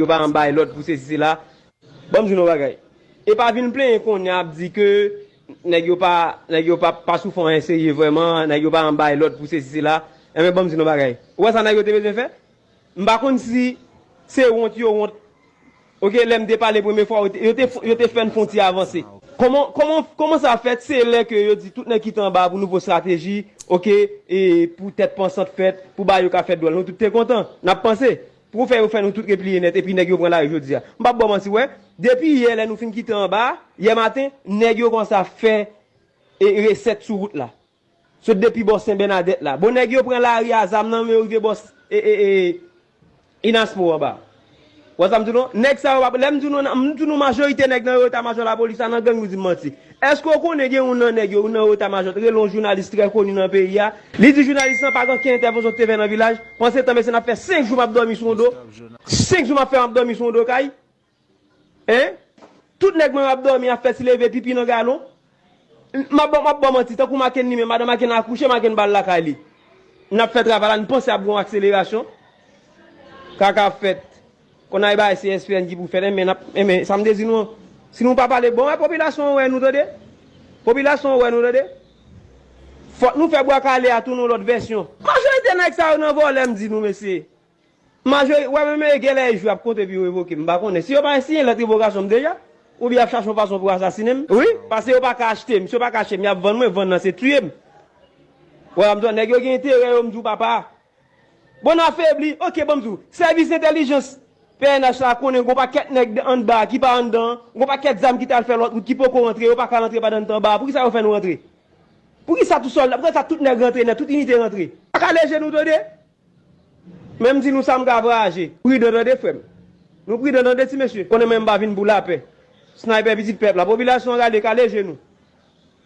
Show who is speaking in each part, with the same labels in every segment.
Speaker 1: yo pa an bay lot pou se si se la, bom jounon bagay. E pa vin plen kon ap di ke, neg yo pa, neg yo pa, pa soufan enseye vweman, neg yo pa an bay lot pou se si se la, e men bom jounon bagay. Ouwa sa neg yo te bezen fe? Mba kon si, se wont yo wont, ok, lem de pale preme fwa, yo te, yo te fen fonti avanse. Koman, koman, koman sa fet, se lè ke yo di tout nè kitan ba pou nouvo strategi, ok, e pou tèt pensant fèt, pou ba yo ka fèt do al, nou tout te kontan, nap pense. Pour faire, faire nous tout replier net, et puis nèg yo prend la aujourd'hui. M'pa bon menti ouais. Depuis hier là nous fin quitter en bas, hier matin, nèg yo comme ça fait et recette sur route là. So depuis boss Saint Bernadette là. Bon nèg yo prend la ria zam nan mais arrivé boss et et et Inaspo en bas. Wè sa mdounon, nek sa wap, lè mdounon, mdounon majorite nek nan rota major la polisa nan gen mdounon manti. Esko konen gen ou nan nek yo, ou nan rota major, re lon jounalist tre koni nan peyi ya, li di jounalist nan pagan ki intervensyon TV nan vilaj, panse tanbe se nan fe 5 jou map dormi son do, 5 jou map fe map dormi son do kay, hein, tout nek mwen map dormi a fe si leve pipi nan galon, map bon map bon manti, takou maken nime, madan maken akouche, maken bal la kay li. Nap fe travalan, nipanse ap goun akselerasyon, kaka fet. kon ay e bay CSPN di pou fè men ap men samedi si nou si nou pa pale bon e populasyon wè nou tade. Populasyon wè nou tade. Fòk nou fè boak ale a tou nou lot versyon. Majorité nek sa nan volem di nou mesye. Majorité wè men men gelè jou ap kontre bi ou évoquer m'ba konne. Si yo pa signé la révocation déjà ou bien cherche une façon pour assassiner Oui, parce que yo pas acheter, monsieur pas cacher, mais vendre moi vendre c'est tuer. Ouais, me donne nèg yo gen intérêt, me dou papa. Bon affaibli, OK bon me dou. Service intelligence PNH la konen, gwo pa ket nek an ba, ki pa an dan, gwo pa ket zam ki tal fè lot, ki pou kon rentre, yo pa ka rentre pa dan tan ba, pou ki sa yo fè nou rentre? Pou ki sa tout sol, pou ki sa tout nek rentre, nek tout unité rentre? A ka leje nou do de? Mem di nou sam gavra aje, pri de do de fèm. Nou pri de do de ti mesye, konen men bavin bou la pe. Sniper pitit pep la, popilasyon gade ka leje nou.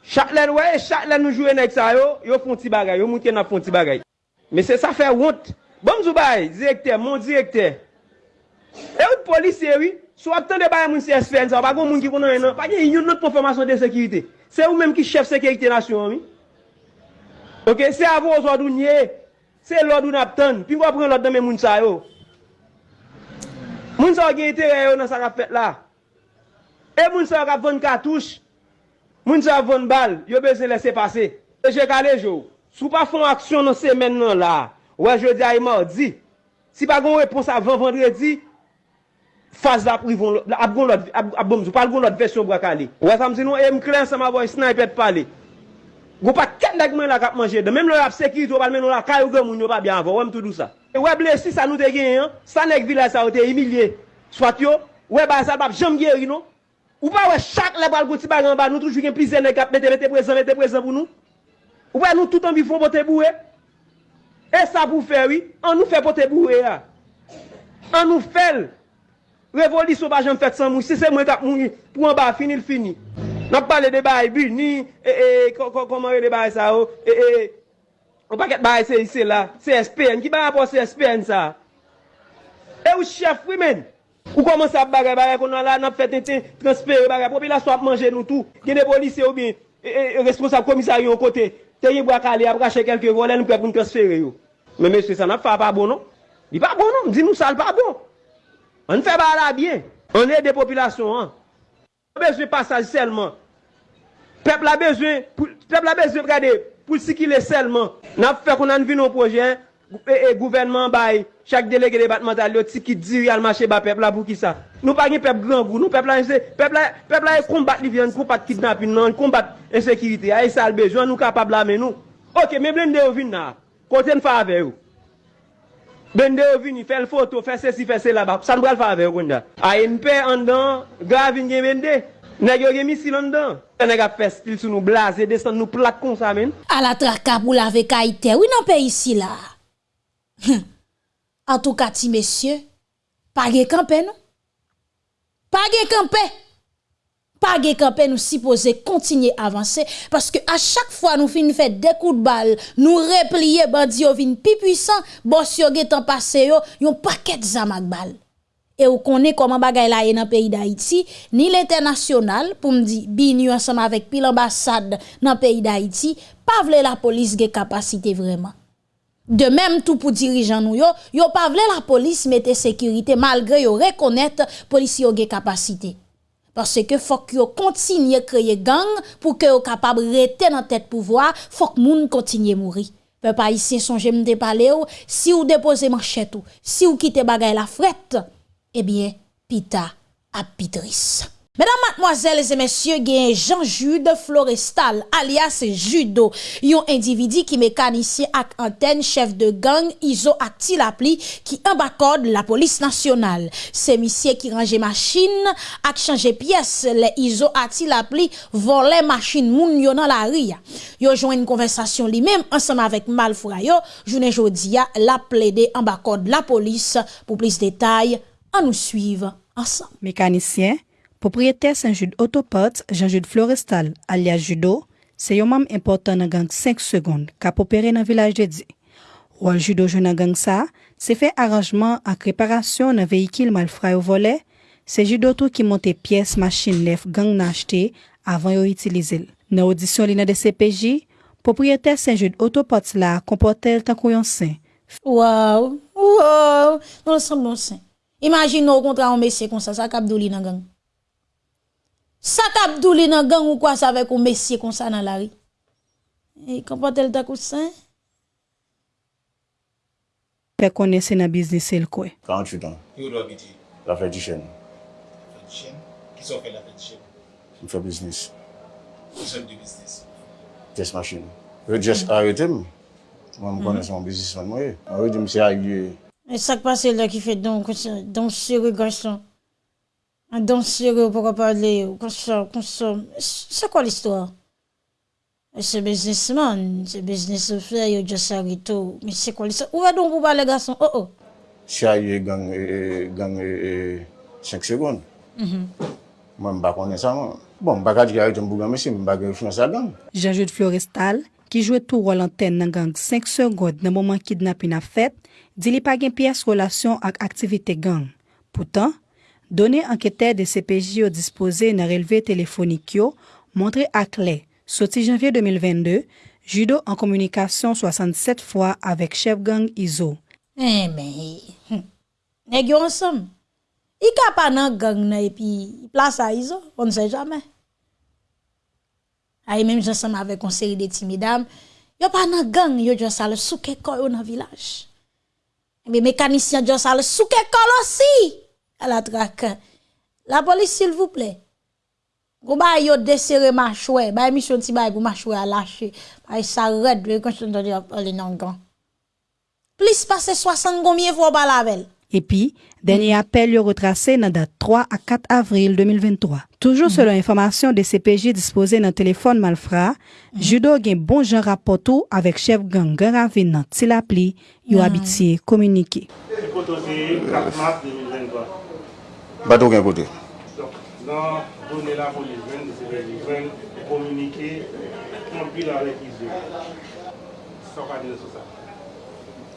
Speaker 1: Chak len wè, chak len nou jwè nek sa yo, yo fon ti bagay, yo moun ken ap fon ti bagay. Me se sa fè wot, Bon zou bay, direkter, mon direkter. E ou polisye wè, sou ap tan de baye moun CSPN sa, pa kon moun ki konan enan, pa gen yon not konfirmasyon de sekirite. Se ou menm ki chef sekirite nasyon wè. Ok, se avon zwadou nye, se lodou nap ten, pi mwa pren lòd nan men moun sa yo. Moun sa gen ite yo nan sa rap fet la. E moun sa rap von katouche, moun sa von bal, yo bezè lese pase. E jè kalè jo, sou pa fon aksyon nan semen nan la, wè jè di a yon mardi, si pa gon repons avan vendredi, Faz la privon, ap gon lot, ap bomzou, pal gon lot versyon brakale. Ouè sa mse nou, e mkren sa ma voy sniper pale. Gou pa ket nek men la kap manje de, menm lor ap sekirito pal men nou la kayou gen moun yo pa byan avon, wèm tout dou sa. E ouè blesi sa nou te gen yon, sa nek vila sa ou te emilye, swat yo, ouè ba sal pap jom geri nou. Ou pa ouè chak le pal gouti bagan ba, nou toujou gen plize nek ap mette mette prezant, mette prezant pou nou. Ouè nou tout an bi fon pote bouwe. E sa pou fe wè, an nou fe pote bouwe ya. An nou fel. Revolisyon pa jen fèt san moun, si se mwen kap moun, pou an ba finil fini. Nap pale de baye bi, ni, e, e, koman re de baye sa ou, e, e, ou paket baye se yise la, CSPN, ki baye pou CSPN sa? E ou chef wè men, ou koman sa bagay bagay konan la, nap fèt ente, transpere bagay, pou pi la swap manje nou tou, gen de polisyon ou bin, e, e, responsable komisaryon kote, te ye bwa kale, ap rache kelke volen, nou pep pou nou transfere yo. Men men se sa nap fwa pa bon nou, di pa bon nou, di nou sal pa bon. On fait pas là bien. On aide des populations. Hein? On a besoin de passage seulement. Peuple a besoin, peuple a besoin, regardez, pour ce qu'il est seulement. N'a fait qu'on a vu nos projets. Et, et gouvernement bail chaque délégué départemental yo qui dit le marché bas peuple là pour qui ça nous pas un peuple grand goût nous peuple là c'est peuple là peuple là combattre les viande combattre kidnapping non combattre insécurité ah, et ça le besoin nous capable là mais nous OK mais blende au vin là côté nous faire avec vous Bende yo vini, l foto, fè se si, fè se la bap. San bral fave yo da. A yon pe an dan, gravin gen bende. Nèg yo gen misil an dan. E Nèg ap fè stil sou nou blaze, desan nou plak kon sa men.
Speaker 2: A la traka pou la ve kaite, wè nan pe isi la. Hm. En tout ka ti mesye, page kampe nou. Page kampe. Pas de nous supposons continuer à avancer parce que à chaque fois nous finissons faire des coups de balle, nous replier bandi yo vin plus puissant, boss yo getan passé yo, yon paquet zamak balle. Et vous connaissez comment bagay la dans le pays d'Haïti, ni l'international, pour me dire, bini ensemble avec pile ambassade dans le pays d'Haïti, pas vle la police ge capacité vraiment. De même tout pour dirigeants nous yo, yo pas vle la police mette sécurité malgré yo reconnaître police yo gen capacité. Parce que faut que continue créer gang pour que yo capable rester dans tête pouvoir, faut que moun continue mourir. Peuple ici songe m'te parler si ou déposer manchette ou si ou quitte bagay la frette, eh bien pita a pitris. Mesdames, mademoiselles et messieurs, gen Jean-Jude Florestal, alias Judo, yon individi ki mekanisye ak anten, chef de gang, izo ak tilapli, ki ambakode la polis nasyonal. Se misye ki range machin, ak chanje piyes, le izo ak tilapli, vole machin moun yon nan la ria. Yo jwen yon konversasyon li mem, ansama vek mal fura yo, jounen jodia la ple de ambakode la polis. Pou plis detay, an nou suive ansam.
Speaker 3: Mekanisyen? Propriétaire Saint-Jude Autoparts, Jean-Jude Florestal, alias Judo, se yon mam important nan gang 5 seconde kap opere nan vilaj de di. Wal Judo jou nan gang sa, se fe aranjman ak reparasyon nan vehikil mal fra yo vole, se Judo tou ki monte piyes machin lef gang nan achete avan yo itilize l. Nan audisyon li nan de CPJ, propriétaire Saint-Jude Autoparts la kompote l tan kou
Speaker 2: yon sen. Waw, waw, nou l san bon sen. Imagin nou kontra an mesye kon sa sa kap do li nan gang. Sa tap dou li nan gang ou kwa sa vek ou mesye kon sa nan la ri. E kompote l takou san.
Speaker 3: Fè konè se nan biznis el kwe.
Speaker 4: 48 an.
Speaker 5: Yo do abiti?
Speaker 4: La fè di chen.
Speaker 5: La fè di chen? Ki son fè la fè di chen?
Speaker 4: M fè biznis.
Speaker 5: Ki son di biznis?
Speaker 4: Test machine. Yo just arete m. Mwen m konè se
Speaker 2: m biznis man mwen. Arete m se agye. E sak pase la ki fè don se regason. An dansire ou pou kapale ou konsom, konsom. Se kwa l'istwa? Se biznisman, se biznis ou fe, yo jasarito. Mi se kwa l'istwa? Ou adon pou bale gason? Oh oh.
Speaker 4: Chaye gang, gang, 5 segon. Mwen bak konen sa mwen. Bon, bak adjik a yon mbou gang mesi, mbak yon fnasa gang.
Speaker 3: Jean-Jude Florestal, ki jwe tou rol anten nan gang 5 segon nan mouman kidnapin a fet, di li pa gen piyes relasyon ak aktivite gang. Poutan, données enquêteurs de CPJ ont disposé dans relevé téléphonique yo, montré à clé, sorti janvier 2022, judo en communication 67 fois avec chef gang Iso.
Speaker 2: Eh mais, hum. nèg yo ensemble. Il ka pas nan gang nan place à iso, on ne sait jamais. Ay même ensemble avec une série de timidames, yo pas nan gang, yo juste al souke koyo dans village. Mais mécanicien juste al souke kol aussi. À la traque. La police s'il vous plaît. Go ba yo desserre machoué, ba mission ti bay pour machoué à lâcher. Ba ça red, le quand je entends parler nan gang. Plus passer 60 combien fois par la veille.
Speaker 3: Et puis, dernier appel yo retracé dans date 3 à 4 avril 2023. Toujours selon information de CPJ disposé dans téléphone malfrat, judo gen bon jan rapport tout avec chef gang gang ravine nan tilapli, yo habitié communiqué.
Speaker 6: Le poto c'est 4 mars 2023.
Speaker 4: Bato gen
Speaker 6: kote. Nan donè la pou li ven, li ven komunike, konpil an rekize. Soka di sou sa.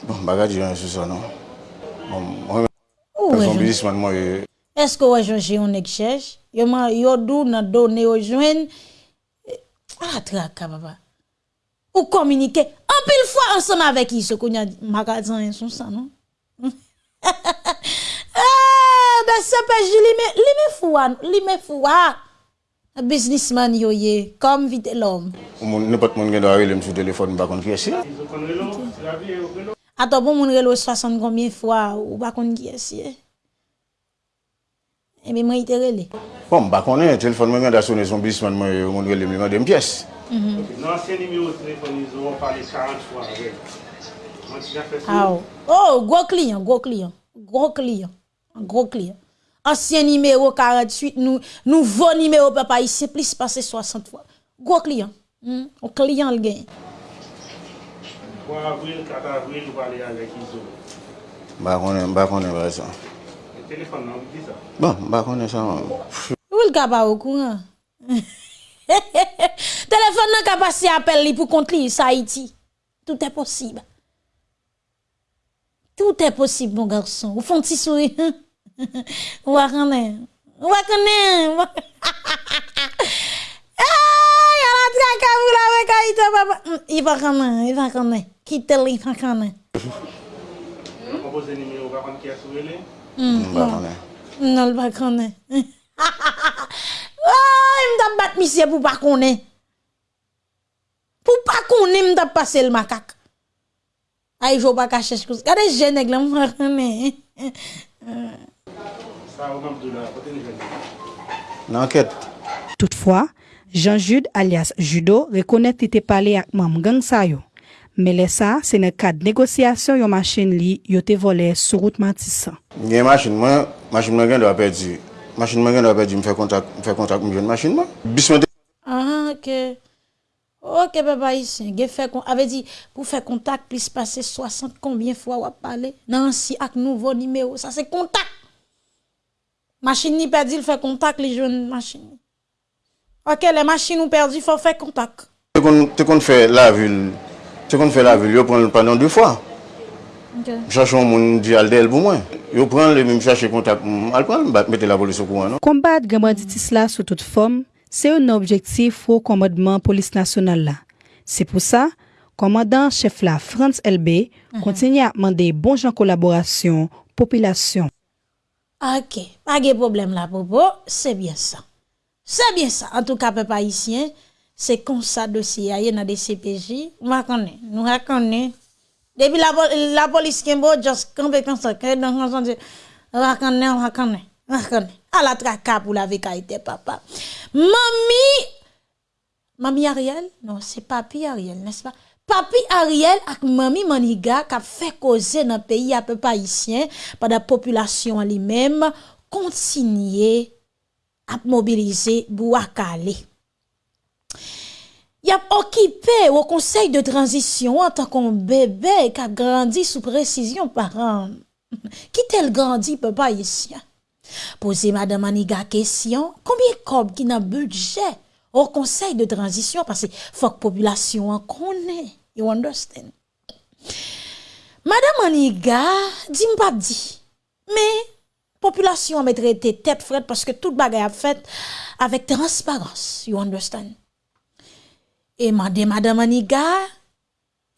Speaker 4: Bon, baga di ven sou sa non. Mwen
Speaker 2: mwen
Speaker 4: bilisman mwen yo.
Speaker 2: Eske wajon si yon ek chèj? Yo man yo dou nan donè yo jwen. A traka baba. Ou komunike. Anpil fwa ansama vek yi se konya magazan yon sou sa non. Ha ha ha. de CPJ li me, li me fwa, li me fwa. Biznisman yo ye, kom vide lom.
Speaker 4: Moun nepot moun gen do a relem sou telefon bakon ki esi.
Speaker 2: Ato pou moun relo 60 komye fwa ou bakon ki esi. Ebe mwen ite rele.
Speaker 4: Bon, bakon e, telefon mwen gen da sone son biznisman moun relem li mwen dem piyes.
Speaker 6: Mhm. Nan se nimi yo telefon yon ou pale 40 fwa. Mwen ti jan fe sou. A
Speaker 2: ou, oh, ou, gwo kliyon, gwo kliyon, gwo kliyon. Client, gros client. Ancien numéro 48, nous, nouveau numéro papa ici, plus passé 60 fois. Gros client. Un client le gagne.
Speaker 6: 3 avril, 4 avril, vous parlez avec Iso.
Speaker 4: Ba konen, ba konen ba sa.
Speaker 6: Le téléphone, non, vous dit ça.
Speaker 4: Bon, ba konen sa.
Speaker 2: Ou le pas au courant? Téléphone nan ka passer appel pour compte li sa Haïti. Tout est possible. Tout est possible mon garçon. Ou font petit sourire. Ou a connaît. Ou a connaît. Ah, y a la traque à vous là avec Haïti papa. Hum, Il va connaît, il va connaît. Quitte li, il va connaît.
Speaker 6: On pose numéro, va prendre qui a sourélé.
Speaker 4: Mba konen.
Speaker 2: Non, l pa konen. Ay, m tap bat misye pou pa konen. Pou pa konen, m tap pase l makak. Ay, jo pa kache chkouz. Kade jenèk la
Speaker 4: mwen kane.
Speaker 3: Toutfwa, Jean-Jude alias Judo rekonet ite pale ak mam gang sa yo. Me le sa, se ne kad negosyasyon yo machin li yo te vole sou route matisan.
Speaker 4: Nye machin mwen, machin mwen gen do apè di. Machin mwen gen do apè di mwen fè kontak mwen joun machin mwen. Bismante.
Speaker 2: Ah, ok. Ok, papa ici, avait dit, pour faire contact, plus passer 60 combien fois ou parler. Non, si, avec nouveau numéro, ça c'est contact. Machine ni perdu, il fait contact, les jeunes machines. Ok, les machines ont perdu, il faut faire contact.
Speaker 4: Tu qu'on fait la ville, tu qu'on fait la ville, tu prends le panneau deux fois.
Speaker 2: Okay.
Speaker 4: Chache yon moun di al del pou mwen. Yo pran le mwen chache kontak, al pran mwen mette la polis au kouan. Kombat
Speaker 3: non? gen banditis la sou tout fom, c'est un objectif au commandement police nationale. C'est pour ça, commandant chef là, France LB, continue à demander bon gens collaboration, population.
Speaker 2: Ok, pas de problème là, Popo. C'est bien ça. C'est bien ça. En tout cas, peuple haïtien, c'est comme ça dossier. Il y a des CPJ. On va connaître. Nous reconnaissons. Depuis la, pol- la police qui est juste camper comme ça. que dans on À la traka pour la vécaïté, papa. Mamie, Mamie Ariel? Non, c'est papi Ariel, n'est-ce pas? Papi Ariel ak mami Maniga qui a fait causer dans le pays à peu pas haïtien par la population en lui-même continuer à mobiliser Bouakale. Il a occupé au conseil de transition en tant qu'un bébé qui a grandi sous précision par un. Qui tel grandi papa haïtien? Posez Madame Aniga question, combien cob qui n'a budget au conseil de transition parce que faut que population en connaît. You understand? Madame Aniga dit m'pap dit. Mais population a mettrait tête frette parce que toute bagaille a fait avec transparence. You understand? Et madame madame Aniga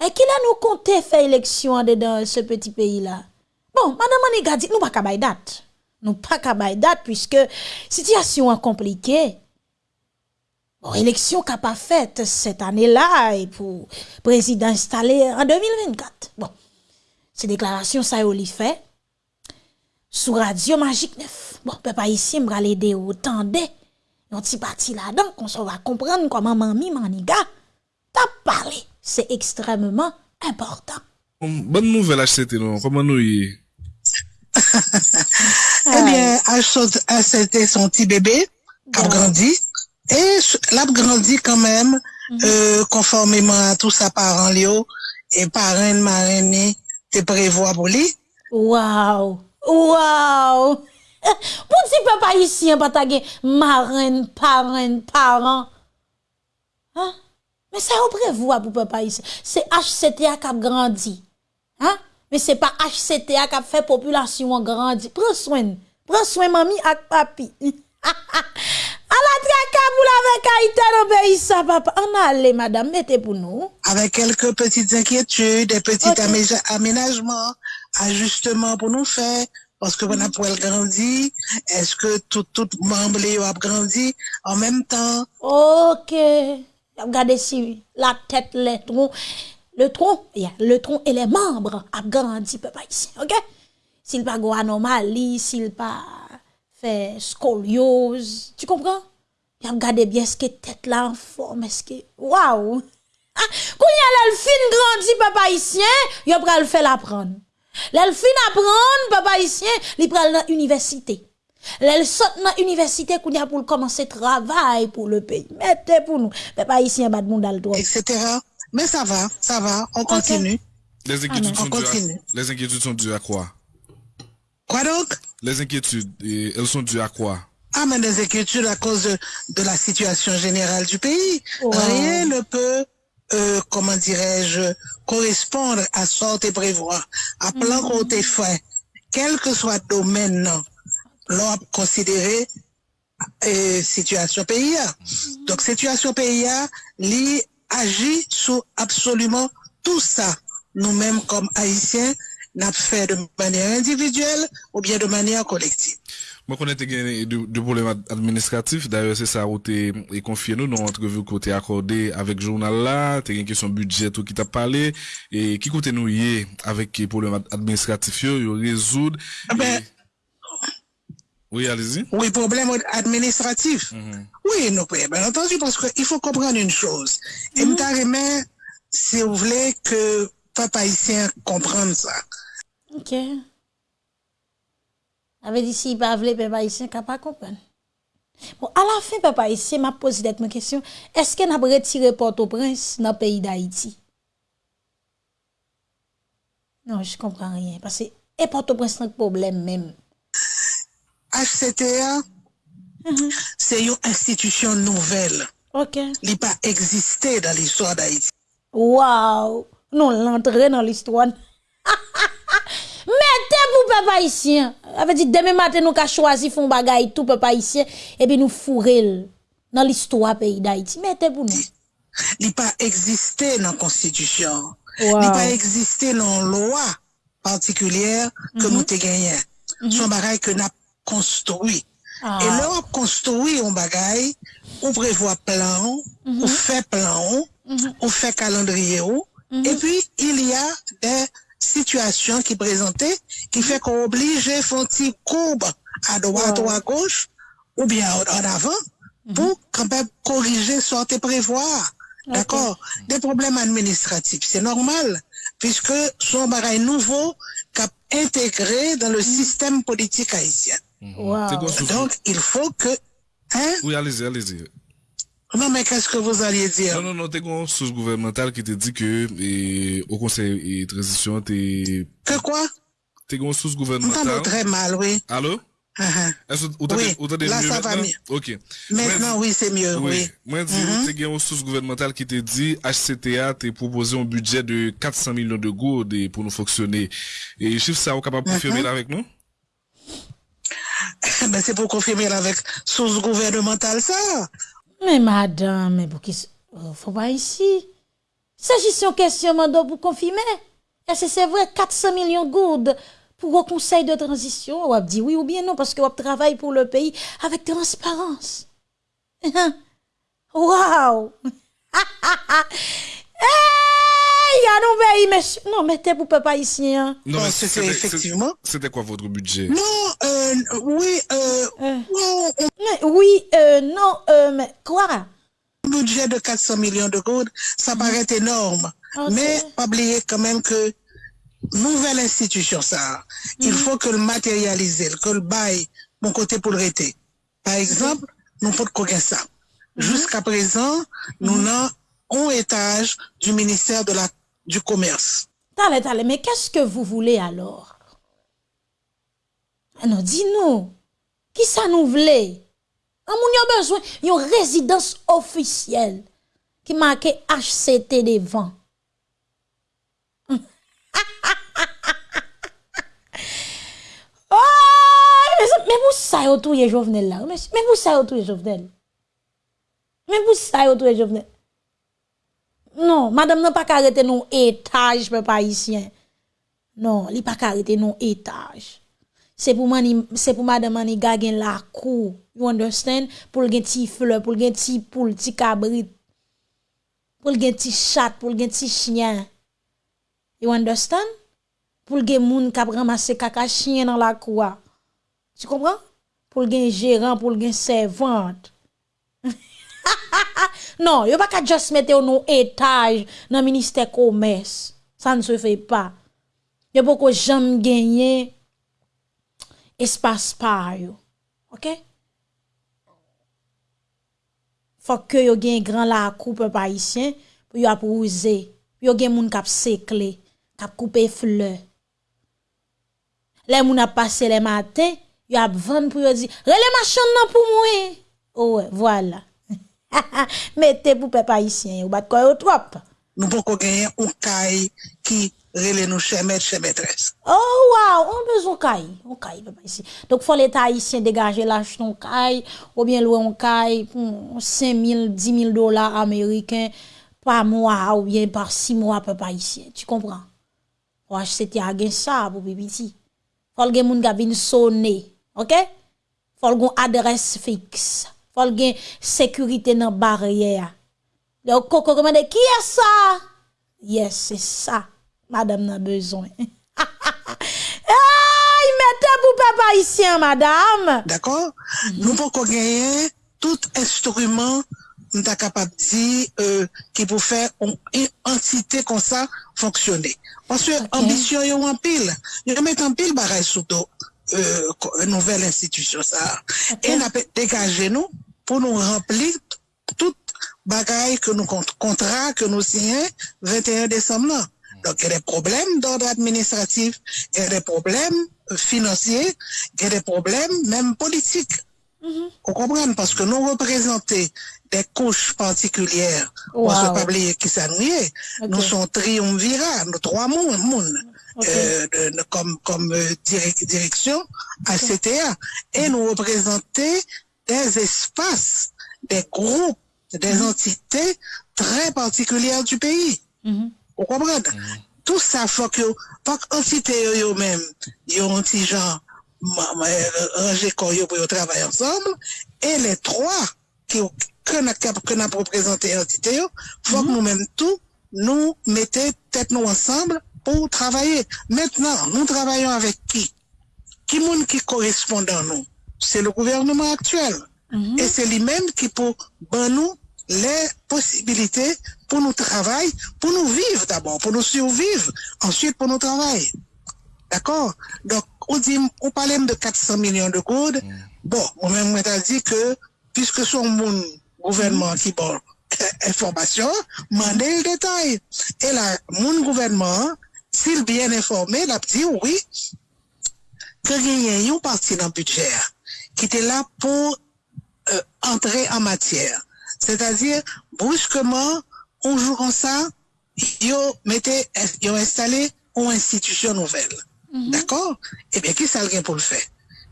Speaker 2: et qui là nous comptait faire élection dedans ce petit pays là? Bon, madame Aniga dit nous pas date. nous pas qu'à date puisque situation est compliquée. Bon, élection qu'a pas faite cette année-là et pour président installé en 2024. Bon. Ces déclarations ça y fait sous Radio Magique 9. Bon, papa ici me l'aider autant de un petit parti là-dedans qu'on va comprendre comment mamie maniga t'a parlé. C'est extrêmement important.
Speaker 7: Bon, bonne nouvelle HCT, non? Comment nous y est?
Speaker 8: Ebyen, eh a chote son ti bebe, kap grandi, e lap grandi kanmem, konformeman a tout sa paran li yo, e paran maran ni, te prevoa pou li.
Speaker 2: Waw, waw! Pou ti pe pa yisi an patage, maran, paran, paran? Ha? Me sa ou prevoa pou pe pa yisi? Se HCTA kap grandi. Ha? mais c'est pas HCTA qui a fait population grandi. Prends soin, prends soin mamie ak papi. A la traka pour tracaboule avec pays, ça, papa. On allez, madame, mettez pour nous.
Speaker 8: Avec quelques petites inquiétudes, des petits okay. aménagements, ajustements pour nous faire. Parce que mm -hmm. on a grandir, est-ce que tout, tout membre a grandi en même temps?
Speaker 2: Ok. Regardez si la tête, les trous. Le tronc, le tronc et les membres a grandi, papa ici, ok? S'il pas go anomalie, s'il pas fait scoliose, tu comprends? Y a regardé bien ce que tête là en forme, est-ce que, waouh! Ah, quand y a l'elfine grandi, papa ici, y a pral fait l'apprendre. L'elfine apprendre, papa ici, li pral dans université. L'elle saute dans l'université qu'on a pour commencer travail pour le pays. Mettez pour nous. Papa bas de monde le droit.
Speaker 8: etc. Mais ça va, ça va, on continue.
Speaker 7: Les inquiétudes,
Speaker 8: On
Speaker 7: sont dues à, les inquiétudes sont dues à quoi?
Speaker 8: Quoi donc?
Speaker 7: Les inquiétudes, elles sont dues à quoi?
Speaker 8: Ah, mais des inquiétudes à cause de, de la situation générale du pays.
Speaker 2: Wow.
Speaker 8: Rien ne peut, euh, comment dirais-je, correspondre à sorte et prévoir. À plan qu'on t'ait fait, quel que soit le domaine, non, l'on a considéré euh, situation pays. a. Donc, situation pays, li agit sur absolument tout ça. nous-mêmes comme Haïtiens, n'a fait de manière individuelle ou bien de manière collective.
Speaker 7: Konen te gen de, de problem ad- administratif, d'ailleurs se sa ou te e konfye nou nan entrevue kote akorde avek jounal la, te gen kesyon budget ou ki ta pale, e ki kote nou ye avek ki problem ad- administratif yo, yo rezoud.
Speaker 8: Ah ben,
Speaker 7: Oui, allez-y.
Speaker 8: Oui, problème administratif. Mm -hmm. Oui, non, bien entendu, parce qu'il faut comprendre une chose. Et mm -hmm. si vous voulez que papa ici comprenne ça.
Speaker 2: Ok. Avec dit, si pas voulez, papa ici pas comprendre. Bon, à la fin, papa ici m'a posé d'être ma question. Est-ce qu'on a retiré Port-au-Prince dans le pays d'Haïti? Non, je comprends rien. Parce que, et Port-au-Prince, c'est un problème même.
Speaker 8: HCTA, c'est une institution nouvelle.
Speaker 2: OK.
Speaker 8: Il n'a pas existé dans l'histoire d'Haïti.
Speaker 2: Wow! Non, l'entrée dans l'histoire. Mettez pour peuple haïtien. Avait dit demain matin nous ka choisi font bagay tout peuple haïtien et puis nous fourrer dans l'histoire pays d'Haïti. Mettez pour nous.
Speaker 8: Il n'a pas existé dans la Constitution.
Speaker 2: Wow.
Speaker 8: Il n'a pas existé dans la loi particulière que nous te gagnons. Son bagay que nous construit.
Speaker 2: Ah.
Speaker 8: Et là, on construit un bagay, on prévoit plan, on fait plan, on fait calendrier, et puis il y a des situations qui présentaient qui fait qu'on oblige un petit courbe à droite ou à gauche, ou bien en en avant, pour quand même corriger, sortir, prévoir. D'accord? Des problèmes administratifs, c'est normal, puisque son bagay nouveau qu'a intégré dans le système politique haïtien.
Speaker 2: Wow.
Speaker 7: Gon sous-
Speaker 8: Donc, il faut que... Hein?
Speaker 7: Oui, allez-y, allez-y.
Speaker 8: Non, mais qu'est-ce que vous alliez dire?
Speaker 7: Non, non, non, te gon source gouvernementale ki te di ke e, au conseil et transition te,
Speaker 8: Que quoi?
Speaker 7: te gon source gouvernementale.
Speaker 8: très mal, oui.
Speaker 7: Allô?
Speaker 8: Uh-huh.
Speaker 7: Est-ce que vous
Speaker 8: Oui,
Speaker 7: vous
Speaker 8: là,
Speaker 7: mieux
Speaker 8: ça va
Speaker 7: maintenant?
Speaker 8: mieux.
Speaker 7: Ok.
Speaker 8: Maintenant,
Speaker 7: Moi,
Speaker 8: oui, c'est mieux, oui.
Speaker 7: Mwen di ou te gen yon source gouvernemental ki te di HCTA te propose un budget de 400 millions de gourdes pour nous fonctionner. Et chiffre ça, ou capable de confirmer là avec nous?
Speaker 8: Ben, c'est pour confirmer avec source gouvernementale, ça.
Speaker 2: Mais madame, mais pour qui euh, faut pas ici. S'agissant question mando pour confirmer? Est-ce que c'est vrai 400 millions de gourdes pour un conseil de transition? Ou dit oui ou bien non parce que on travaille pour le pays avec transparence. Waouh! Y a non pays mais non mettez pour peuple haïtien.
Speaker 7: Non, mais
Speaker 8: c'était effectivement.
Speaker 7: C'était quoi votre budget?
Speaker 8: Non, euh, oui, euh, non,
Speaker 2: Mais oui, euh, non, euh, mais quoi?
Speaker 8: un budget de 400 millions de gouttes, ça paraît énorme.
Speaker 2: Ok.
Speaker 8: Mais, pas oublier quand même que nouvelle institution, ça, il faut que le matérialiser, que le bail, mon côté pour le rester. Par exemple, nous faut qu'on ça? Jusqu'à présent, nous n'avons un étage du ministère de la, du commerce.
Speaker 2: Tale, tale, mais qu'est-ce que vous voulez alors? Non, dis-nous. Qui ça nous voulait? On a besoin d'une résidence officielle qui marque HCT devant. oh, mais vous ça yo touye Jovenel là? Mais, mais vous ça yo touye Jovenel? Mais vous ça yo touye Jovenel? Non, madame n'a pas arrêté non étage, peu haïtien. Non, li pas arrêté non étage. C'est pour mani, c'est pour madame mani gagen la cour. You understand? Pour gen ti fleur, pour gen ti poule, ti cabrit. Pour gen ti chat, pour gen ti chien. You understand? Pour gen moun kap ramasse kaka chien dans la cour. Tu comprends? Pour gen gérant, pour gen servante. non, yo pa ka just mette ou nou etaj nan minister komes. Sa ne se fe pa. Yo pou ko jam genye espas pa yo. Ok? Fok ke yo gen gran la koupe pa isyen, pou yo ap ouze. Yo gen moun kap sekle, kap koupe fle. Le moun ap pase le maten, yo ap van pou yo di, rele machan nan pou mwen. Ouwe, oh, wala. Voilà. Mettez pour peuple haïtien, ou bat quoi au trop.
Speaker 8: Nous pouvons gagner un caille qui relè nou chè mèd, chè mèdres.
Speaker 2: Oh, waw, on bezon kay, on kay, pepa isi. Dok fò l'Etat isi degaje lach ton kay, ou bien louè on kay, pou 5.000, 10.000 dola Ameriken, pa mwa, ou bien par 6 mwa, pepa isi. Tu kompran? Waj, se te agen sa, pou pipiti. Fò l'gen moun gavin sonne, ok? Fò l'gon adres fiks. faut gen sécurité dans barrière donc koko commande qui est ça yes c'est ça madame n'a besoin ay mettez pour papa ici madame
Speaker 8: d'accord nous pouvons gagner tout instrument nous sommes capables de dire euh, qui pour faire une entité comme ça fonctionner. Parce que l'ambition okay. est en pile. Ils mettent en pile barrage sous dos. Euh, nouvelle institution ça. Okay. Et on a dégagé nous, pour nous remplir tout bagaille que nous contrat que nous signons 21 décembre là. Donc il y a des problèmes d'ordre administratif, il y a des problèmes financiers, il y a des problèmes même politiques. Vous comprenez? Parce que nous représentons des couches particulières. On ne
Speaker 2: Wow.
Speaker 8: peut pas oublier qui ça nous sommes triumvirats, nous trois moun, moun, euh, comme, comme euh, direc- direction à CTA. Et nous représentons des espaces, des groupes, des mm -hmm. entités très particulières du pays. Mm -hmm. Vous comprenez? Mm -hmm. Tout ça, faut que, pas qu'entité eux-mêmes, ils ont un petit genre, rangé quand ils pour travailler ensemble, et les trois qui, que nous avons présenté entité, faut que mm-hmm. nous-mêmes tout, nous mettons tête nous ensemble pour travailler. Maintenant, nous travaillons avec qui? Qui monde qui correspond à nous? c'est le gouvernement actuel. Mm -hmm. Et c'est lui-même qui peut ben nous les possibilités pour nous travailler, pour nous vivre d'abord, pour nous survivre, ensuite pour nous travailler. D'accord Donc, on, dit, on parle de 400 millions de goudes. Mm -hmm. Bon, on même a dit que, puisque son mon gouvernement mm -hmm. qui bon information, mandez le détail. Et là, mon gouvernement, s'il bien informé, l'a dit oui, que rien ou parti dans le budget. Qui était là pour euh, entrer en matière. C'est-à-dire, brusquement, on comme ça, ils ont installé une institution nouvelle. D'accord? Eh bien, qui ça pour le faire?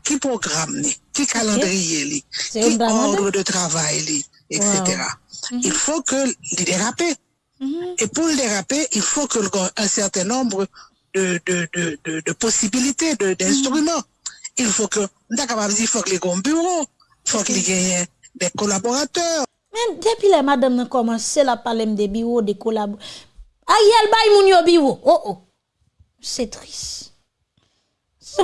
Speaker 8: Qui programme, li? qui calendrier, li? Qui ordre de travail, li? etc.
Speaker 2: Wow.
Speaker 8: Il faut que les déraper. Et pour le déraper, il faut que un certain nombre de, de, de, de, de possibilités, d'instruments. Il faut que, dire, il faut que les gars bureau, il faut que les gagnent des collaborateurs.
Speaker 2: Men, depi la madame nan komanse la palem de biwo, de kolab. Ariel bay yo biwo. Oh oh. C'est triste.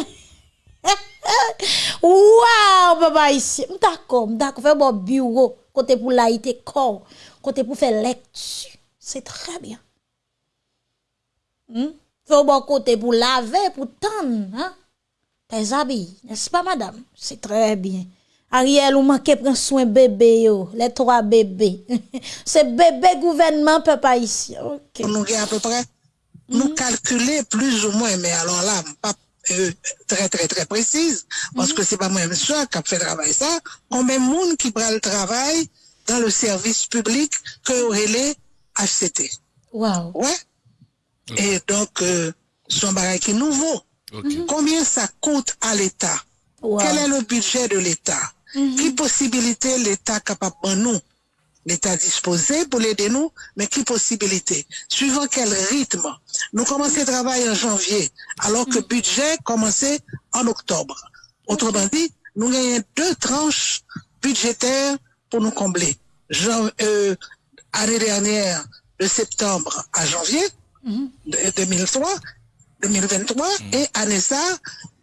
Speaker 2: Wow, papa ici. D'accord, d'accord. Fais bon bureau. Côté pour laïté corps. Côté pour faire lecture. C'est très bien. Hmm? Bon côté pour laver, pour tendre. Hein? Tes habits, n'est-ce pas, madame? C'est très bien. Ariel, ou manque prendre soin bébé, yo. Les trois bébés. C'est bébé gouvernement, papa ici. Ok.
Speaker 8: Nous à peu près, nous calculer plus ou moins, mais alors là, pas euh, très, très, très précise, parce que c'est pas moi-même seul qui a fait travail ça, combien de monde qui prend le travail dans le service public que aurait les HCT.
Speaker 2: Wow.
Speaker 8: Ouais. Et donc, euh, son bagage qui est nouveau.
Speaker 7: Ok.
Speaker 8: Combien ça coûte à l'État?
Speaker 2: Wow.
Speaker 8: Quel est le budget de l'État? Qui possibilité l'État capable de nous? L'État disposé pour l'aider nous, mais qui possibilité? Suivant quel rythme? Nous commençons le travail en janvier, alors que le budget commençait en octobre. Autrement dit, nous gagnons deux tranches budgétaires pour nous combler. Jan- euh, année dernière, de septembre à janvier de 2003, 2023, et année ça,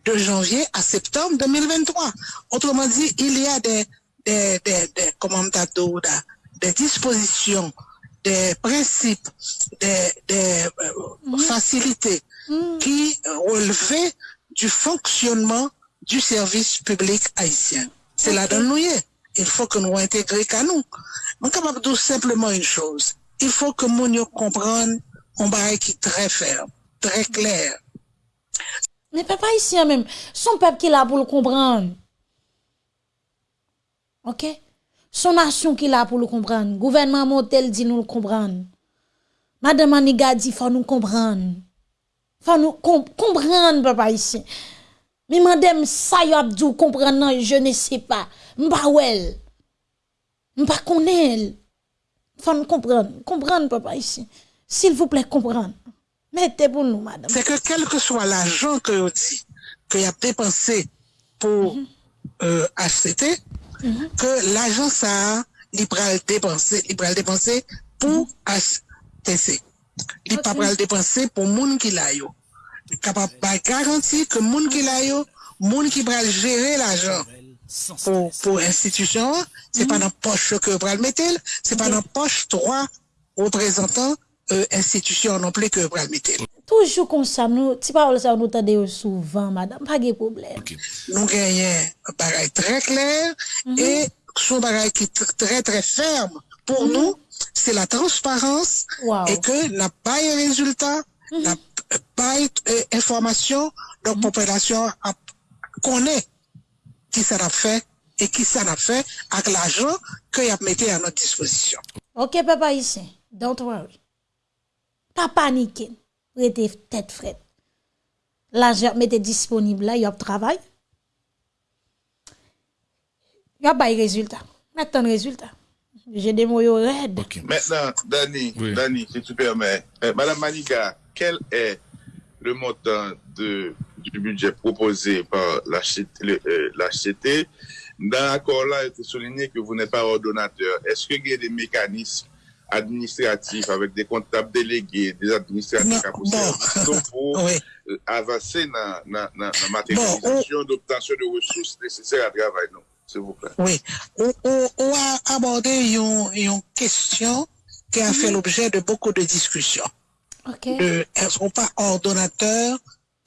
Speaker 8: de janvier à septembre 2023. Autrement dit, il y a des, des, des, des, comment des dispositions, des principes, des, des euh, facilités qui relevaient du fonctionnement du service public haïtien. C'est là dans nous y est. Il faut que nous intégrions qu'à nous. On est capable de dire simplement une chose. Il faut que nous yo comprenne un bagage qui est très ferme, très clair.
Speaker 2: Mais papa ici même, son peuple qui là pour le comprendre. OK? Son nation qui là pour le comprendre. Gouvernement Montel dit nous le comprendre. Madame Aniga dit faut nous comprendre. Faut nous com- comprendre papa ici. Mais madame ça y a dit comprendre je ne sais pas. M'pa wel. M'pa connaît. Faut nous comprendre. Comprendre papa ici. S'il vous plaît comprendre. Mettez pour nous, madame.
Speaker 8: C'est que quel que soit l'argent que vous dites, que vous avez dépensé pour mm -hmm. euh, HCT, mm -hmm. que l'agent ça libéral dépenser, libéral dépenser pour HTC. Il pas le dépenser pour mm-hmm. monde qui l'a yo. Capable pas garantir que monde qui l'a yo, monde qui va gérer l'argent pour pour institution, c'est pas mm-hmm. dans poche que va le mettre, c'est pas dans poche trois représentants Euh, institisyon non ple ke pral metel. Toujou
Speaker 2: konsam nou, ti pa ou sa ou nou tade yo souvan, madame, pa ge
Speaker 7: problem.
Speaker 8: Okay. Nou genyen baray tre kler, mm -hmm. e sou baray ki tre tre ferme pou mm -hmm. nou, se la transparans,
Speaker 2: wow.
Speaker 8: e ke na paye rezultat, mm -hmm. na paye euh, informasyon, donk mhm. popelasyon konen ki sa na fe, e ki sa na fe ak la jan ke yap mette an nou disposisyon.
Speaker 2: Ok, papa isen, don't worry. Pas paniquer. Restez tête frette. L'argent mettez disponible là, il y a travail. Il y a pas de résultat. Maintenant, le résultat. J'ai des mots raides.
Speaker 9: Maintenant, Dani,
Speaker 7: Oui.
Speaker 9: Dani, si tu permets, euh, Madame Maniga, quel est le montant de, du budget proposé par le, euh, l'HCT? Dans l'accord-là, il était souligné que vous n'êtes pas ordonnateur. Est-ce qu'il y a des mécanismes administratifs avec des comptables délégués, des administratifs à
Speaker 8: bon.
Speaker 9: pour
Speaker 8: Oui.
Speaker 9: euh, avancer dans la matérialisation d'obtention de ressources nécessaires à travail, non? S'il vous plaît.
Speaker 8: Oui, on, on, on a abordé une, une question qui a fait l'objet de beaucoup de discussions.
Speaker 2: Ok.
Speaker 8: Euh, elles ne sont pas ordonnateurs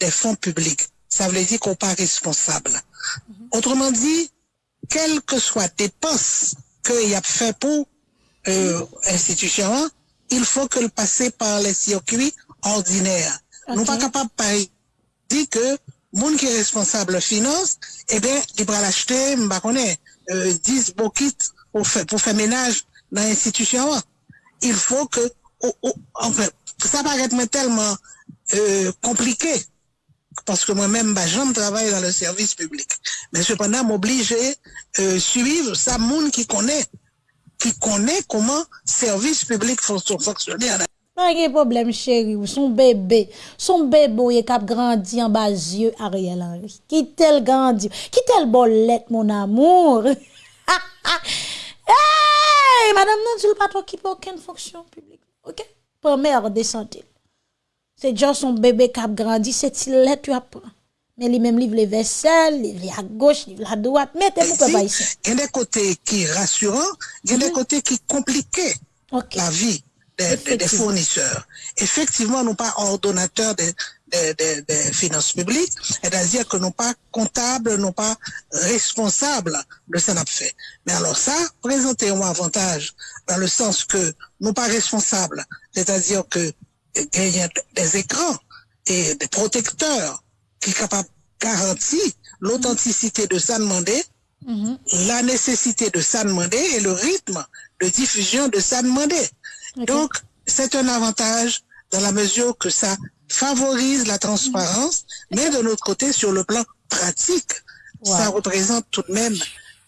Speaker 8: des fonds publics. Ça veut dire qu'on n'est pas responsable. Autrement dit, quelle que soit dépense qu'il y a fait pour euh, institution, il faut que le passer par les circuits ordinaires. Nous
Speaker 2: Ok.
Speaker 8: pas capables de dire que monde qui est responsable finance, eh bien, il va l'acheter, euh, 10 bokits pour faire, pour faire ménage dans l'institution. Il faut que, oh, oh, enfin, ça paraît tellement euh, compliqué parce que moi-même, bah, j'aime travailler dans le service public. Mais cependant, m'oblige euh, suivre ça, monde qui connaît, qui connaît comment service public fon- fonctionner. en
Speaker 2: Pas de problème, chérie. Son bébé. Son bébé, il a grandi en bas yeux Ariel Henry. Qui tel grandi? Qui tel bolette, mon amour? hey, madame, non, tu pas occuper aucune fonction publique. OK? Première de santé. C'est déjà son bébé qui a grandi, c'est il tu apprends? Livre les vaisselles, livre à gauche, livre à droite. Mettez-vous
Speaker 8: Si,
Speaker 2: pas ici.
Speaker 8: Il y a des côtés qui rassurants, il y a des côtés qui compliqués
Speaker 2: OK.
Speaker 8: la vie des,
Speaker 2: Effectivement.
Speaker 8: fournisseurs. Effectivement, nous pas ordonnateurs des des- des- finances publiques, c'est-à-dire que nous pas comptables, nous pas responsables de ce qu'on a fait. Mais alors ça, présentez un avantage dans le sens que nous pas responsables, c'est-à-dire que il y a des écrans et des protecteurs qui sont capables de garantir l'authenticité de ça demandé, la nécessité de ça demander et le rythme de diffusion de ça demander. Donc, c'est un avantage dans la mesure que ça favorise la transparence, mais de l'autre côté, sur le plan pratique, ça représente tout de même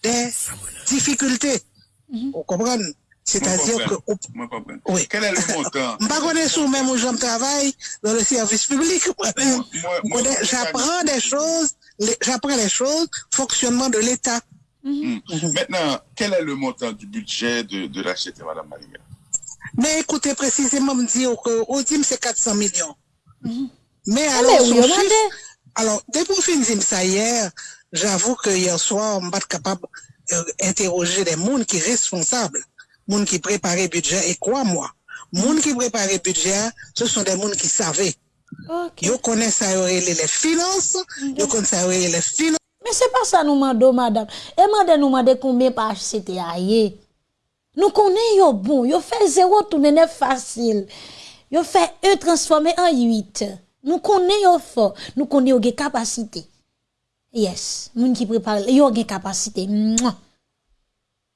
Speaker 8: des difficultés. Vous comprenez? C'est-à-dire que... Oui.
Speaker 9: Quel est le montant?
Speaker 8: Je ne connais pas même où je travaille dans le service public. J'apprends des choses, les- j'apprends les choses, fonctionnement de l'État.
Speaker 9: Maintenant, quel est le montant du budget de, de la CT, Madame Malinga?
Speaker 8: Mais écoutez, précisément, me dire que au DIM, c'est 400 millions. Mais
Speaker 2: Ah,
Speaker 8: alors,
Speaker 2: mais oui, on
Speaker 8: chiffre- alors, depuis que je dis ça hier, j'avoue que hier soir, on pas capable d'interroger des gens qui sont responsables, gens qui préparent le budget, et quoi, moi, gens qui préparent le budget, ce sont des gens qui savaient.
Speaker 2: OK.
Speaker 8: Ils connaissent ça, les finances, ils connaissent ça, les finances.
Speaker 2: Mais c'est pas ça nous demandons, madame. Et madame nous demande combien par HCT aye. Nous connaissons yo bon, yo fait zéro tourner neuf facile. Yo fait un transformé en 8. Nous connaissons yo fort, nous connaissons yo capacité. Yes, moun qui prépare yo gen capacité.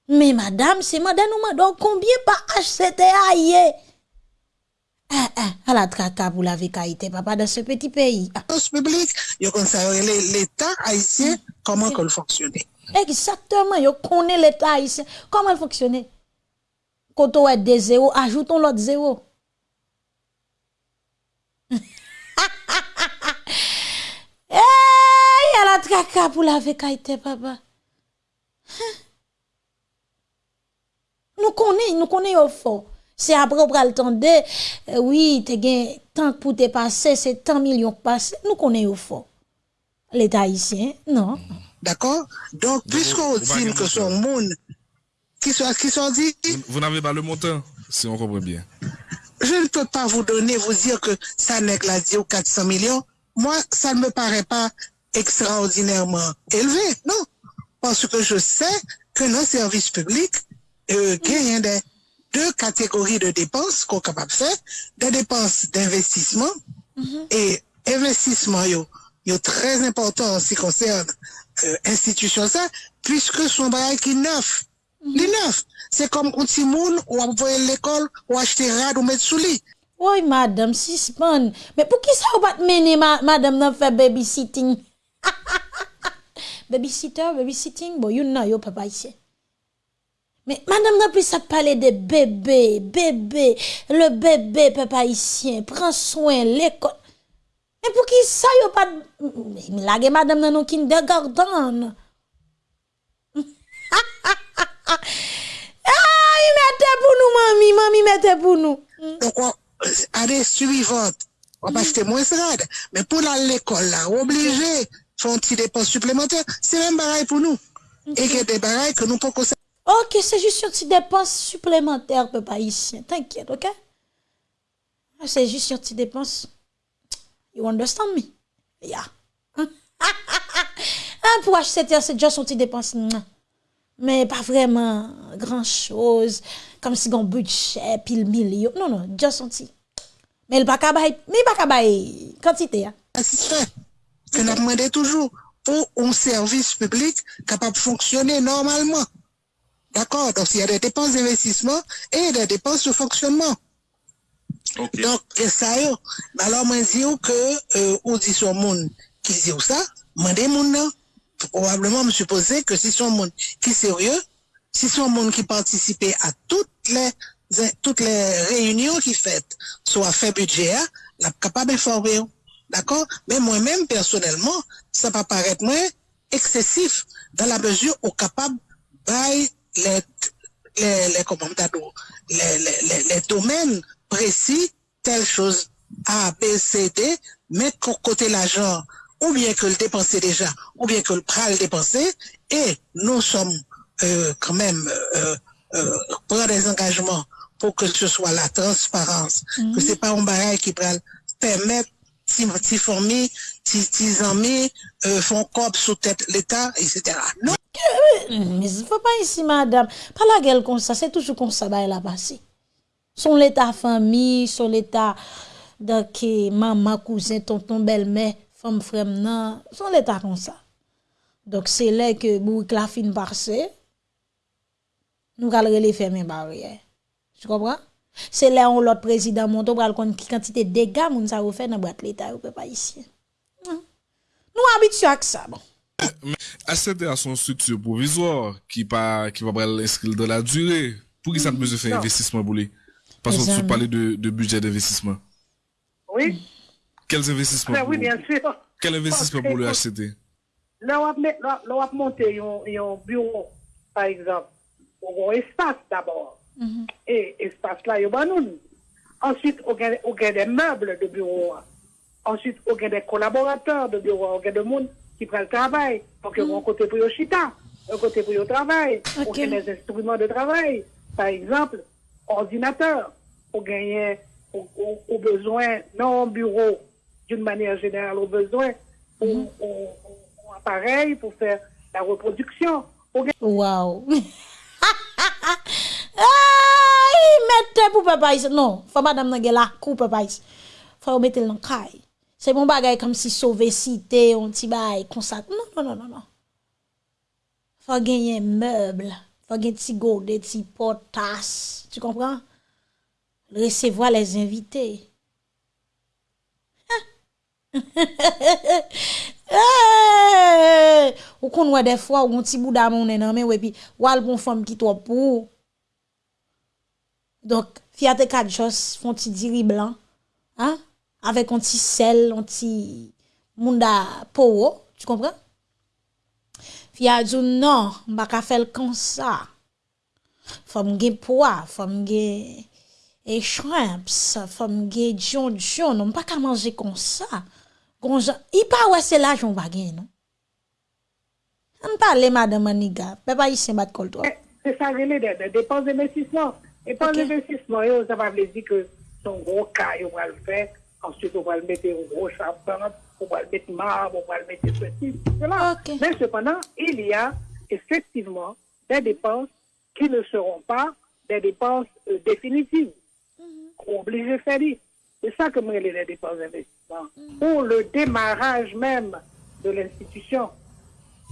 Speaker 2: Mais madame, c'est madame nous donc oh, combien par HCTA yé? Ah, eh, ah, eh, à la traka pour la papa, dans ce petit pays.
Speaker 8: La ah. publique, l'État haïtien, comment qu'elle fonctionnait.
Speaker 2: Exactement, yo connaît l'État haïtien, comment elle fonctionnait. Quand on a des zéros, ajoutons l'autre zéro. Eh, à la traka pour la vécaïté, papa. Nous connaissons, nous connaissons au fond. C'est après on pral tande, euh, oui, te gen tant pour te passer, c'est tant millions passé. Nous connaissons au fond. L'État haïtien, non.
Speaker 8: D'accord? Donc, puisqu'on dit que son monde, qui sont, qui sont dit,
Speaker 7: Vous, vous n'avez pas le montant, si on comprend bien.
Speaker 8: je ne peux pas vous donner, vous dire que ça n'est que la dit aux 400 millions. Moi, ça ne me paraît pas extraordinairement élevé, non. Parce que je sais que nos services publics, genyen de de kategori de depans ko kapap se, de depans d'investisman, mm -hmm. e investisman yo, yo trez important mm-hmm. si konsern euh, institusyon sa, pwiske son bayan ki neuf. Mm -hmm. Li neuf. Se kom konti moun ou apvoye l'ekol ou achete rad ou met sou li.
Speaker 2: Woy madame, sispan, me pou ki sa ou bat mene madame nan fe babysitting? Babysitter, babysitting, bo yon nan yo papay se. Mais madame nan plus ça parler de bébé, bébé, le bébé papa haïtien, prends soin l'école. Mais pour qui ça yo pas Mais lage madame nan nou kindergarten. Ah, il mettait pour nous mamie, mamie mettait pour nous.
Speaker 8: Donc, on, année suivante, on va acheter moins rad. Mais pour à l'école, là, obligé, faire un petit dépense supplémentaire, c'est même pareil pour nous. Et a des barrages que nous pouvons.
Speaker 2: Ok, c'est juste une petite dépense supplémentaire, papa ici. T'inquiète, ok? Ah, c'est juste une petite dépense. You understand me? Yeah. pour acheter, c'est juste une petite dépense. Mais pas vraiment grand-chose. Comme si on budget, pile million. Non, non, juste un petit. Mais il pas bail, mais pas bail quantité.
Speaker 8: Assistant, c'est demandé toujours pour un service public capable de fonctionner normalement. D'accord Donc, il y a des dépenses d'investissement et des dépenses de fonctionnement.
Speaker 9: Okay.
Speaker 8: Donc, et ça y est. Alors, moi, je dis que, euh, on dit sur monde qui dit ça, moi, des monde probablement, me supposer que si son monde qui est sérieux, si son monde qui participait à toutes les, toutes les réunions qui faites, soit fait budget, la capable d'informer. D'accord Mais moi-même, personnellement, ça va paraître moins excessif dans la mesure où capable by les, les, les, comment les, les, les, les domaines précis, telle chose A, B, C, D, mettre qu'on côté l'argent, ou bien que le dépenser déjà, ou bien que le pral dépenser, et nous sommes euh, quand même euh, euh, prendre des engagements pour que ce soit la transparence, que c'est pas un barrage qui pral permettre si si famille, si amis euh, font corps sous tête l'État, etc. Non.
Speaker 2: Euh, mais faut pas ici, madame, Pas la gueule comme ça, c'est toujours comme ça, bah, elle a passé. Son l'état famille, son l'état de maman, cousin, tonton, belle-mère, femme, frère, non, son l'état comme ça. Donc c'est là que Bourik la fin passe, nous allons les fermer barrière. Tu comprends? C'est là où l'autre président monte, on va qui quantité de dégâts, moun ça fait dans boîte l'état, ou peut pas ici. Nous habituons à ça, bon.
Speaker 7: ACT a son structure provisoire qui pas qui va pas l'inscrire dans la durée. Pour qui ça ne besoin faire investissement pour lui? Parce tu
Speaker 2: amis.
Speaker 7: parlais de, de budget d'investissement.
Speaker 10: Oui,
Speaker 7: Quels investissements
Speaker 10: ben
Speaker 7: pour
Speaker 10: oui, bien sûr.
Speaker 7: Quel investissement pour le HCT
Speaker 10: Là, on va met- là, là, on va monter un, bureau, par exemple, on a un espace d'abord. Et espace là, il y a nous. Ensuite, on a des meubles de bureau. Ensuite, on a des collaborateurs de bureau. On a des monde qui prennent le travail. Donc, on a un côté pour le chita, un côté pour le travail.
Speaker 2: Ok.
Speaker 10: On a des instruments de travail. Par exemple, ordinateur. On gagne, au, besoin, non au bureau, d'une manière générale, au besoin, au- au appareil pour faire la reproduction.
Speaker 2: Wow. Ay, mettez pour papa ici. Non, faut madame nan gen la kou papa ici. Faut mettre le dans caille. Se bon bagay kom si sove site, on ti bay, konsat. Non, non, non, non, non. Fwa genye meuble, fwa genye ti gode, ti potas. Tu kompran? Resevoa les invite. hey! Ou kon wè defwa, ou kon ti bouda mounen anmen, wè pi wal bon fòm ki to pou. Donk, fiyate kat jos, fon ti diri blan. Ha? avec un petit sel, un petit munda powo, tu comprends? Fi a dit non, m'a pas faire comme ça. Faut me poids, faut me et shrimps, faut me jon jon, on pas manger comme ça. Gonjan, i pa ouais c'est là j'on va gagner non. On parle madame Maniga, papa ici bat col toi.
Speaker 10: C'est ça les des dépenses d'investissement. Et
Speaker 2: pas
Speaker 10: d'investissement, ça va dire que son gros cas, il va le faire. Ensuite, on va le mettre au gros charpente, on va le mettre marbre, on va le mettre ceci, cela. Mais cependant, il y a effectivement des dépenses qui ne seront pas des dépenses euh, définitives. est obligé de faire. C'est ça que moi, les dépenses d'investissement. Pour le démarrage même de l'institution.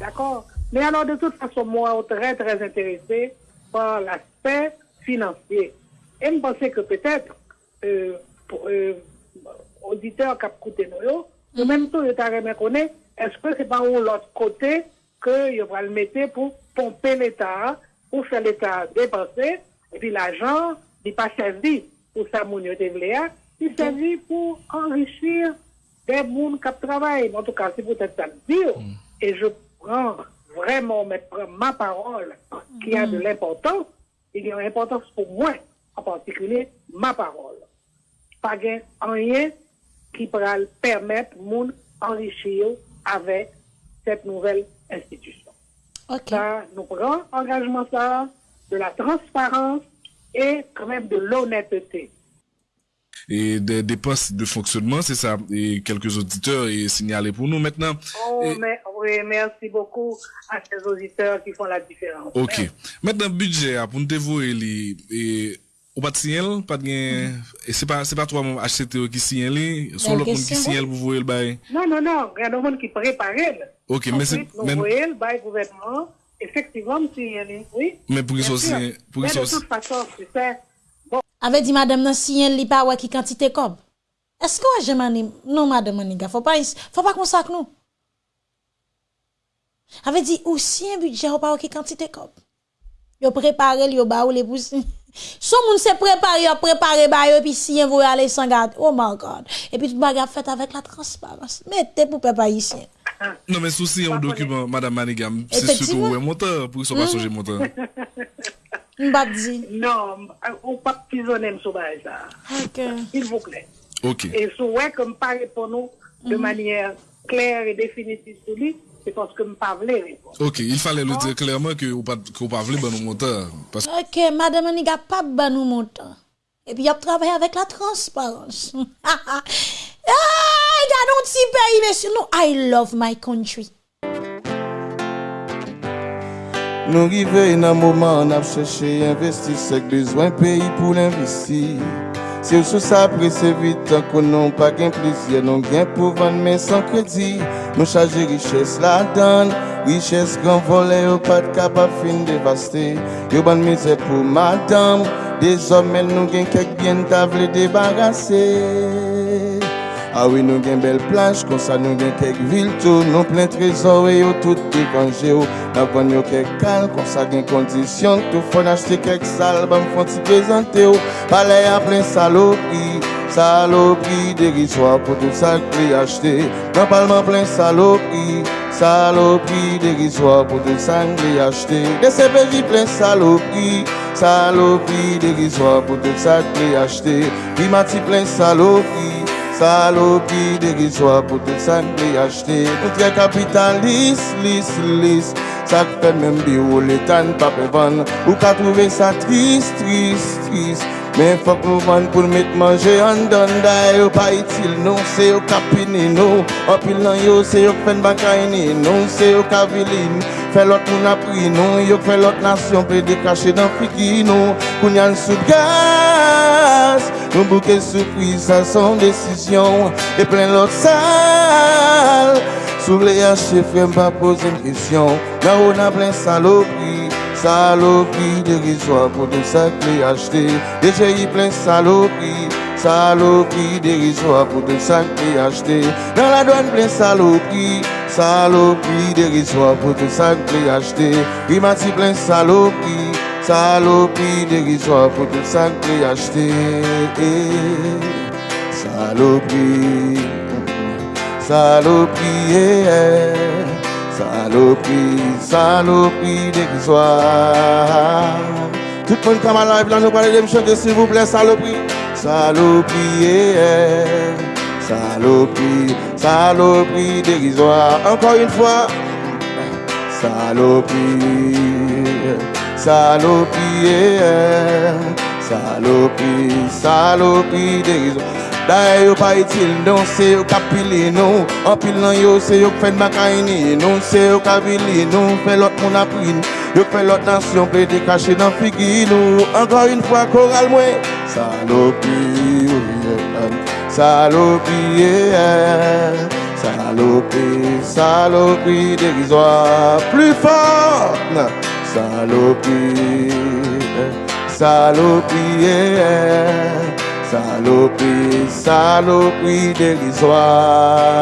Speaker 10: D'accord? Mais alors, de toute façon, moi, très, très intéressé par l'aspect financier. Et je pensais que peut-être, euh, pour, euh, auditeurs qui ont écouté nous, en même temps, je connaître, est-ce que c'est pas l'autre côté que je vais le mettre pour pomper l'État, pour faire l'État dépenser, et puis l'argent, il pas servi pour ça, mon il servi pour enrichir des gens qui travaillent. En tout cas, c'est peut-être ça le dire. Et je prends vraiment ma parole qui a de l'importance. Il y a une importance pour moi, en particulier ma parole. Pas gain rien qui pourra le permettre moun enrichir avec cette nouvelle institution.
Speaker 2: Ok.
Speaker 10: Ça, nous prenons engagement ça, de la transparence et quand même de l'honnêteté.
Speaker 7: Et des dépenses de fonctionnement, c'est ça. Et quelques auditeurs et signalé pour nous maintenant.
Speaker 10: Oh,
Speaker 7: Et-
Speaker 10: mais, oui, merci beaucoup à ces auditeurs qui font la différence.
Speaker 7: Ok. Maintenant, budget, pour nous dévouer, li, et, ou pas de signal, pas de gain, et c'est pas, c'est pas toi, mon HCTO qui signale, son
Speaker 2: Belle
Speaker 7: l'autre monde qui signale pour vous le bail.
Speaker 10: Non, non, non, il y a des gens qui préparent.
Speaker 7: Ok, mais c'est,
Speaker 10: nous
Speaker 7: mais,
Speaker 10: voyons le bail gouvernement, effectivement, si, oui.
Speaker 7: mais pour qu'ils soient pour
Speaker 10: Mais de toute façon, sais, bon,
Speaker 2: Ave di madame nan siyen li pa wè ki quantité kob. Est-ce que wè jemani, non madame Maniga, faut pas, faut pas konsak nou. Ave di ou siyen budget ou pa wè ki quantité kob. Yo prepare li yo ba ou le pousi. Son moun se prepare, yo prepare ba yo, puis siyen vou aller sans garde. Oh my God. Et puis tout bagarre fait avec la transparence. Mettez pour peuple haïtien.
Speaker 7: non, mais souci, un document, Madame Manigam, c'est surtout où est monteur, pour qu'ils soient pas changer monteur.
Speaker 2: M'bap di.
Speaker 10: non, on pas pisonner sur ça.
Speaker 2: Ok.
Speaker 10: S'il vous plaît.
Speaker 7: Ok.
Speaker 10: Et si ouais, comme pas pour nous de manière claire et définitive sur lui, c'est parce que je ne pas voulu répondre.
Speaker 7: Ok, il fallait le dire clairement que ou pas, que ou pas ben, nous. Parce que,
Speaker 2: Ok, madame Maniga pas ban nous montant. Et puis, il a travaillé avec la transparence. ah, regarde un petit pays, monsieur. Non, I love my country.
Speaker 11: Nou rive nan mouman ap chèche investi sek bezwen peyi pou l'investi. Se ou sou sa prese vit an konon pa gen plizye Non gen pou van men san kredi Nou chaje riches la dan Riches gran vole yo pat kapap fin devaste Yo ban mize pou madam Dezomel nou gen kek bien ta vle debarase Ah oui, nou gen bel plaj, kon sa nou gen kek vil tou Nou plen trezor e yo tout dekanje yo Na van yo kek kal, kon sa gen kondisyon Tou fon achete kek sal, ba m fon ti prezante yo Pale a plen salopri, salopri Deriswa pou tout sa kli achete Nan palman plen salopri, salopri Deriswa pou tout sa kli achete De sepeji plen salopri, salopri Deriswa pou tout sa kli achete Rimati plen salopri Salopi diri swa pou tout san li achete. Nou tre kapitan lis, lis, lis. Sak fè men bi ou letan pa pe van. Ou ka trouve sa tris, tris, tris Men fok nou van pou met manje an dan Da yo pa itil nou, se yo kapini nou. Opil nan yo, se yo fen bakayni nou. Se yo kavilin, fè lot moun apri nou. Yo fè lot nasyon pe dekache dan fiki nou. Kounyan sou gaya gaz Nou bouke souprise sa son desisyon E plen lot sal Sou le yache frem pa pose m kisyon Nan ou nan plen salopri Salopri derizwa pou tout sa kle achete Deje yi plen salopri Salopri derizwa pou tout sa kle achete Nan la douane plen salopri Salopri derizwa pou tout sa kle achete Rimati plen salopri Salopi derizwa pou tout sa kli achete Salopi Salopi yeah. Saloperie, saloperie dérisoire. Tout le monde comme à live là, nous parlons de me chanter s'il vous plaît, saloperie. Saloperie, saloperie, saloperie dérisoire. Encore une fois, saloperie, saloperie, yeah. saloperie, saloperie dérisoire. D'ailleurs, pas utile, non, c'est qui pile nous. En pile nan yo, c'est qui fait macaïni. Non, c'est qui pile nous. Fait l'autre mon appris. Yo fait l'autre nation, te cacher dans nous. Encore une fois, choral moi. Saloperie, yeah. saloperie, saloperie dérisoire. Plus fort, non. Saloperie, saloperie, saloperie, saloperie dérisoire.